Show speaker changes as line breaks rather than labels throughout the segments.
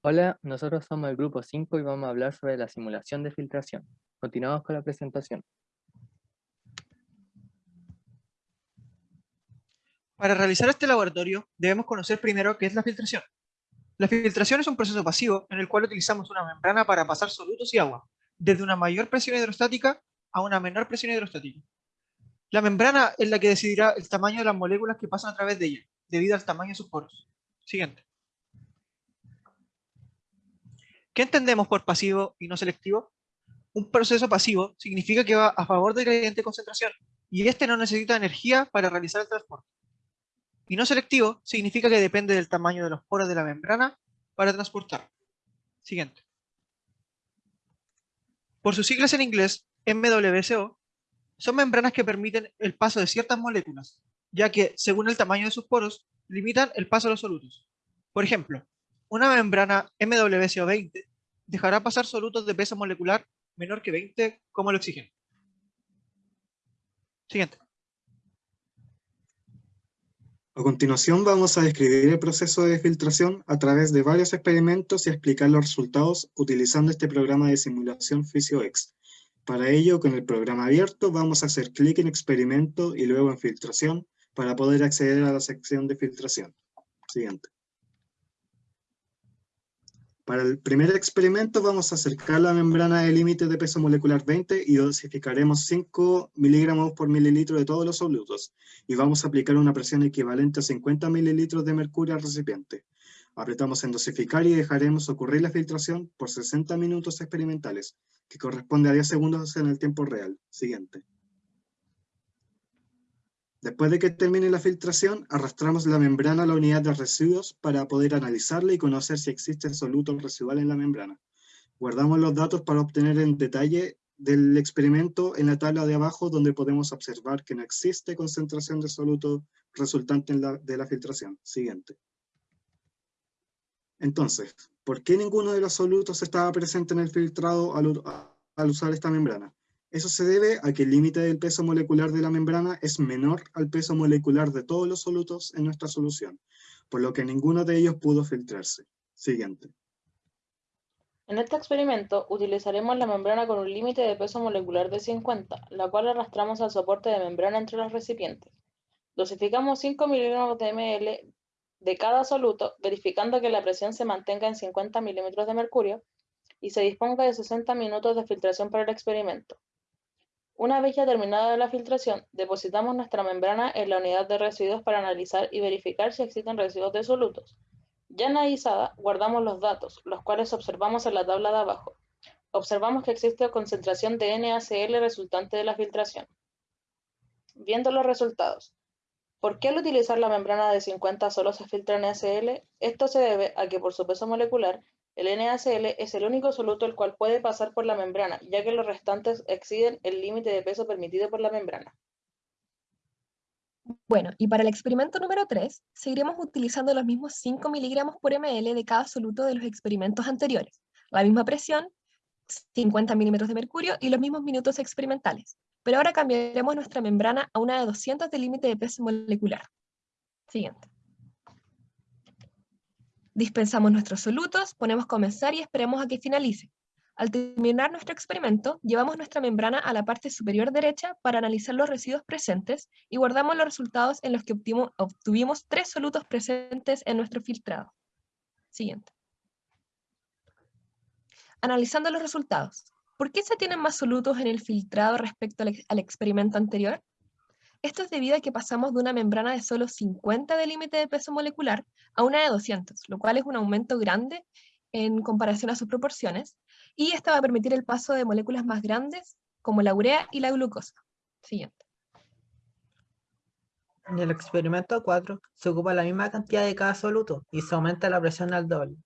Hola, nosotros somos el grupo 5 y vamos a hablar sobre la simulación de filtración. Continuamos con la presentación.
Para realizar este laboratorio, debemos conocer primero qué es la filtración. La filtración es un proceso pasivo en el cual utilizamos una membrana para pasar solutos y agua, desde una mayor presión hidrostática a una menor presión hidrostática. La membrana es la que decidirá el tamaño de las moléculas que pasan a través de ella, debido al tamaño de sus poros. Siguiente. ¿Qué entendemos por pasivo y no selectivo? Un proceso pasivo significa que va a favor del gradiente de concentración y este no necesita energía para realizar el transporte. Y no selectivo significa que depende del tamaño de los poros de la membrana para transportar. Siguiente. Por sus siglas en inglés, MWSO, son membranas que permiten el paso de ciertas moléculas, ya que, según el tamaño de sus poros, limitan el paso de los solutos. Por ejemplo, una membrana MWSO20 dejará pasar solutos de peso molecular menor que 20 como el oxígeno. Siguiente.
A continuación vamos a describir el proceso de filtración a través de varios experimentos y explicar los resultados utilizando este programa de simulación PhysioX. Para ello, con el programa abierto, vamos a hacer clic en experimento y luego en filtración para poder acceder a la sección de filtración. Siguiente. Para el primer experimento vamos a acercar la membrana del límite de peso molecular 20 y dosificaremos 5 miligramos por mililitro de todos los solutos y vamos a aplicar una presión equivalente a 50 mililitros de mercurio al recipiente. Apretamos en dosificar y dejaremos ocurrir la filtración por 60 minutos experimentales, que corresponde a 10 segundos en el tiempo real. Siguiente. Después de que termine la filtración, arrastramos la membrana a la unidad de residuos para poder analizarla y conocer si existe soluto residual en la membrana. Guardamos los datos para obtener en detalle del experimento en la tabla de abajo donde podemos observar que no existe concentración de soluto resultante de la filtración. Siguiente. Entonces, ¿por qué ninguno de los solutos estaba presente en el filtrado al usar esta membrana? Eso se debe a que el límite del peso molecular de la membrana es menor al peso molecular de todos los solutos en nuestra solución, por lo que ninguno de ellos pudo filtrarse. Siguiente.
En este experimento utilizaremos la membrana con un límite de peso molecular de 50, la cual arrastramos al soporte de membrana entre los recipientes. Dosificamos 5 miligramos de ml de cada soluto, verificando que la presión se mantenga en 50 milímetros de mercurio y se disponga de 60 minutos de filtración para el experimento. Una vez ya terminada la filtración, depositamos nuestra membrana en la unidad de residuos para analizar y verificar si existen residuos de solutos. Ya analizada, guardamos los datos, los cuales observamos en la tabla de abajo. Observamos que existe concentración de NaCl resultante de la filtración. Viendo los resultados. ¿Por qué al utilizar la membrana de 50 solo se filtra NaCl? Esto se debe a que por su peso molecular el NaCl es el único soluto el cual puede pasar por la membrana, ya que los restantes exceden el límite de peso permitido por la membrana.
Bueno, y para el experimento número 3, seguiremos utilizando los mismos 5 miligramos por ml de cada soluto de los experimentos anteriores, la misma presión, 50 milímetros de mercurio y los mismos minutos experimentales. Pero ahora cambiaremos nuestra membrana a una de 200 de límite de peso molecular. Siguiente. Dispensamos nuestros solutos, ponemos comenzar y esperemos a que finalice. Al terminar nuestro experimento, llevamos nuestra membrana a la parte superior derecha para analizar los residuos presentes y guardamos los resultados en los que obtuvimos tres solutos presentes en nuestro filtrado. Siguiente. Analizando los resultados. ¿Por qué se tienen más solutos en el filtrado respecto al experimento anterior? Esto es debido a que pasamos de una membrana de solo 50 de límite de peso molecular a una de 200, lo cual es un aumento grande en comparación a sus proporciones, y esto va a permitir el paso de moléculas más grandes, como la urea y la glucosa. Siguiente.
En el experimento 4 se ocupa la misma cantidad de cada soluto y se aumenta la presión al doble.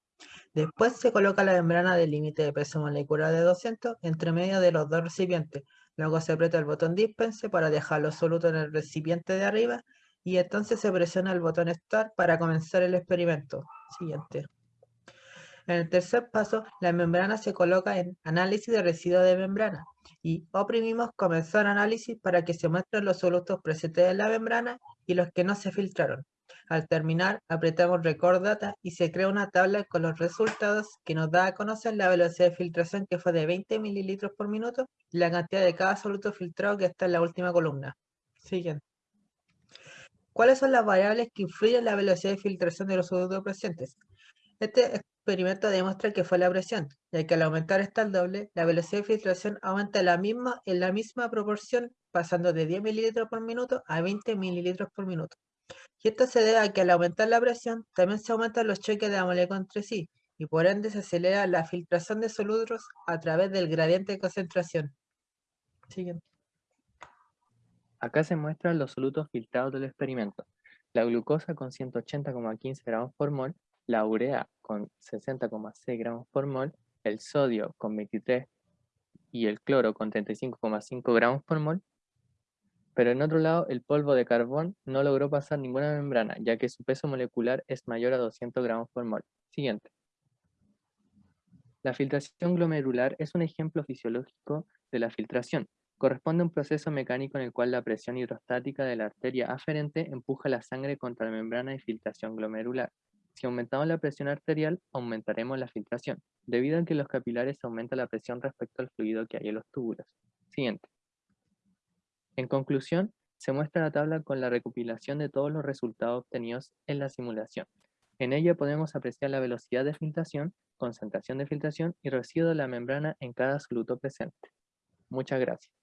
Después se coloca la membrana de límite de peso molecular de 200 entre medio de los dos recipientes Luego se aprieta el botón dispense para dejarlo soluto en el recipiente de arriba y entonces se presiona el botón Start para comenzar el experimento. Siguiente. En el tercer paso, la membrana se coloca en análisis de residuos de membrana y oprimimos comenzar análisis para que se muestren los solutos presentes en la membrana y los que no se filtraron. Al terminar, apretamos Record Data y se crea una tabla con los resultados que nos da a conocer la velocidad de filtración que fue de 20 mililitros por minuto y la cantidad de cada soluto filtrado que está en la última columna. Siguiente. ¿Cuáles son las variables que influyen en la velocidad de filtración de los solutos presentes? Este experimento demuestra que fue la presión, ya que al aumentar esta al doble, la velocidad de filtración aumenta la misma, en la misma proporción, pasando de 10 mililitros por minuto a 20 mililitros por minuto. Y esto se debe a que al aumentar la presión, también se aumentan los choques de la molécula entre sí, y por ende se acelera la filtración de solutos a través del gradiente de concentración. Siguiente.
Acá se muestran los solutos filtrados del experimento. La glucosa con 180,15 gramos por mol, la urea con 60,6 gramos por mol, el sodio con 23 y el cloro con 35,5 gramos por mol. Pero en otro lado, el polvo de carbón no logró pasar ninguna membrana, ya que su peso molecular es mayor a 200 gramos por mol. Siguiente. La filtración glomerular es un ejemplo fisiológico de la filtración. Corresponde a un proceso mecánico en el cual la presión hidrostática de la arteria aferente empuja la sangre contra la membrana de filtración glomerular. Si aumentamos la presión arterial, aumentaremos la filtración, debido a que los capilares aumenta la presión respecto al fluido que hay en los túbulos. Siguiente. En conclusión, se muestra la tabla con la recopilación de todos los resultados obtenidos en la simulación. En ella podemos apreciar la velocidad de filtración, concentración de filtración y residuo de la membrana en cada soluto presente. Muchas gracias.